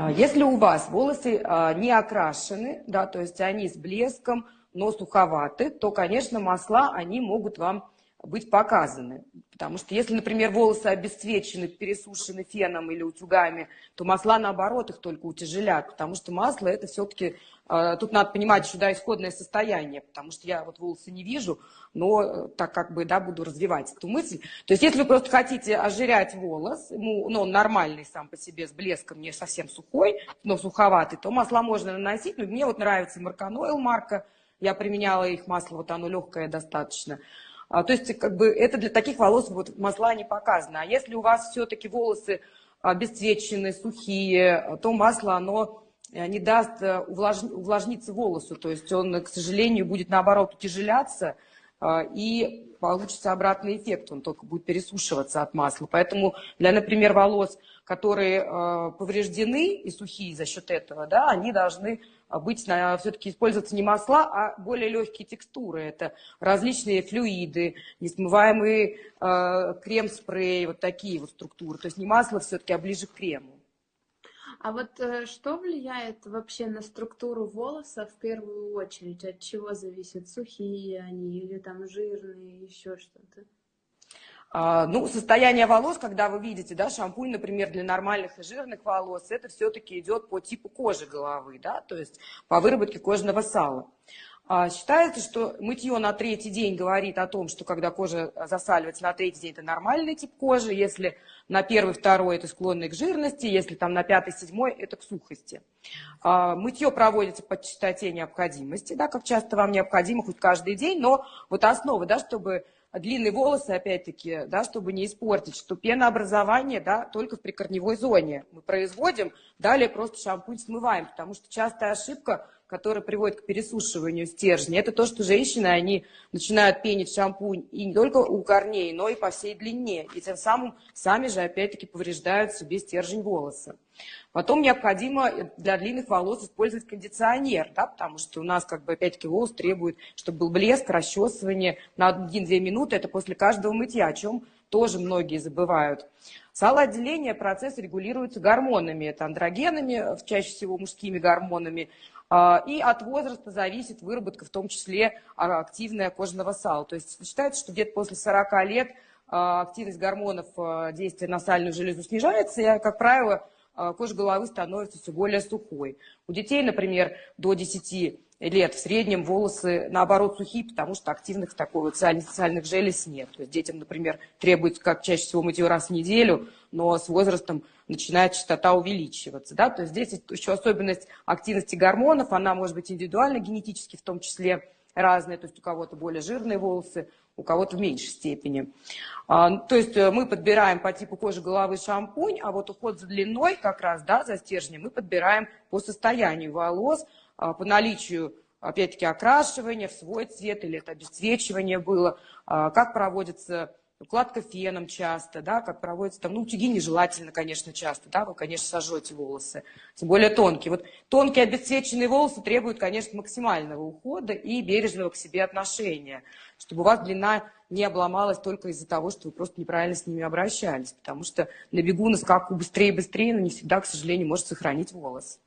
А, если у вас волосы а, не окрашены, да, то есть они с блеском, но суховаты, то, конечно, масла, они могут вам быть показаны. Потому что если, например, волосы обесцвечены, пересушены феном или утюгами, то масла, наоборот, их только утяжелят, потому что масло – это все-таки, э, тут надо понимать еще, да, исходное состояние, потому что я вот волосы не вижу, но э, так как бы, да, буду развивать эту мысль. То есть если вы просто хотите ожирять волос, ему, ну, он нормальный сам по себе, с блеском, не совсем сухой, но суховатый, то масла можно наносить, но мне вот нравится Марканойл марка, я применяла их масло, вот оно легкое достаточно. А, то есть как бы это для таких волос вот масла не показано. А если у вас все-таки волосы обесцвеченные, сухие, то масло, оно э, не даст э, увлаж... увлажниться волосу. То есть он, к сожалению, будет наоборот утяжеляться, и получится обратный эффект, он только будет пересушиваться от масла. Поэтому для, например, волос, которые э, повреждены и сухие за счет этого, да, они должны быть все-таки использоваться не масла, а более легкие текстуры. Это различные флюиды, несмываемый э, крем-спрей, вот такие вот структуры. То есть не масло все-таки, а ближе к крему. А вот э, что влияет вообще на структуру волоса в первую очередь? От чего зависит? Сухие они или там жирные, еще что-то? А, ну, состояние волос, когда вы видите, да, шампунь, например, для нормальных и жирных волос, это все-таки идет по типу кожи головы, да, то есть по выработке кожного сала. А, считается, что мытье на третий день говорит о том, что когда кожа засаливается на третий день, это нормальный тип кожи, если на первый, второй это склонный к жирности, если там на пятый, седьмой это к сухости. А, мытье проводится по частоте необходимости, да, как часто вам необходимо, хоть каждый день, но вот основа, да, чтобы длинные волосы, опять-таки, да, чтобы не испортить, что пенообразование, да, только в прикорневой зоне мы производим, далее просто шампунь смываем, потому что частая ошибка, которая приводит к пересушиванию стержня, это то, что женщины, они начинают пенить шампунь и не только у корней, но и по всей длине, и тем самым сами же, опять-таки, повреждают себе стержень волоса. Потом необходимо для длинных волос использовать кондиционер, да, потому что у нас, как бы, опять-таки, волос требует, чтобы был блеск, расчесывание на 1-2 минуты, это после каждого мытья, о чем тоже многие забывают. Салоотделение процесс регулируется гормонами, это андрогенами, чаще всего мужскими гормонами, а, и от возраста зависит выработка, в том числе а, активная кожного сала. То есть считается, что где-то после 40 лет а, активность гормонов действия на сальную железу снижается, и, как правило, кожа головы становится все более сухой. У детей, например, до 10 лет в среднем волосы, наоборот, сухие, потому что активных такой вот социальных желез нет. То есть детям, например, требуется, как чаще всего, мытье раз в неделю, но с возрастом начинает частота увеличиваться. Да? То есть здесь еще особенность активности гормонов, она может быть индивидуально, генетически в том числе разная, то есть у кого-то более жирные волосы, у кого-то в меньшей степени. А, то есть э, мы подбираем по типу кожи головы шампунь, а вот уход за длиной как раз, да, за стержнем, мы подбираем по состоянию волос, по наличию опять-таки окрашивания в свой цвет или это обесцвечивание было, а, как проводится укладка феном часто, да, как проводится там, ну, утюги нежелательно, конечно, часто, да, вы, конечно, сожжете волосы, тем более тонкие. Вот тонкие обесцвеченные волосы требуют, конечно, максимального ухода и бережного к себе отношения, чтобы у вас длина не обломалась только из-за того, что вы просто неправильно с ними обращались, потому что на бегу, на скаку быстрее быстрее, но не всегда, к сожалению, может сохранить волос.